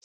Eh,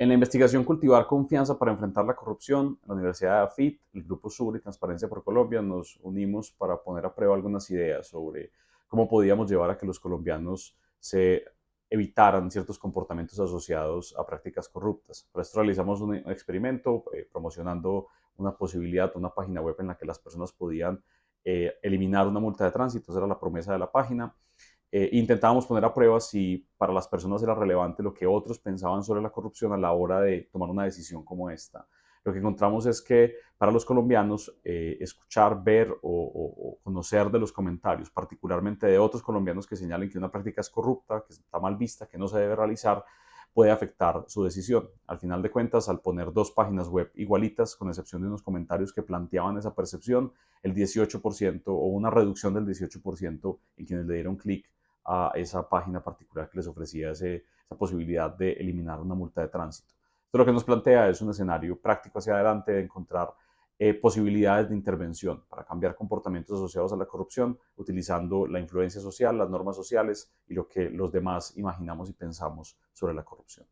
en la investigación Cultivar Confianza para enfrentar la corrupción, la Universidad de AFIT, el Grupo Sur y Transparencia por Colombia, nos unimos para poner a prueba algunas ideas sobre cómo podíamos llevar a que los colombianos se evitaran ciertos comportamientos asociados a prácticas corruptas. Por esto realizamos un experimento eh, promocionando una posibilidad, una página web en la que las personas podían eh, eliminar una multa de tránsito, esa era la promesa de la página. Eh, intentábamos poner a prueba si para las personas era relevante lo que otros pensaban sobre la corrupción a la hora de tomar una decisión como esta. Lo que encontramos es que para los colombianos eh, escuchar, ver o, conocer de los comentarios, particularmente de otros colombianos que señalen que una práctica es corrupta, que está mal vista, que no se debe realizar, puede afectar su decisión. Al final de cuentas, al poner dos páginas web igualitas, con excepción de unos comentarios que planteaban esa percepción, el 18% o una reducción del 18% en quienes le dieron clic a esa página particular que les ofrecía esa posibilidad de eliminar una multa de tránsito. Lo que nos plantea es un escenario práctico hacia adelante de encontrar eh, posibilidades de intervención para cambiar comportamientos asociados a la corrupción, utilizando la influencia social, las normas sociales y lo que los demás imaginamos y pensamos sobre la corrupción.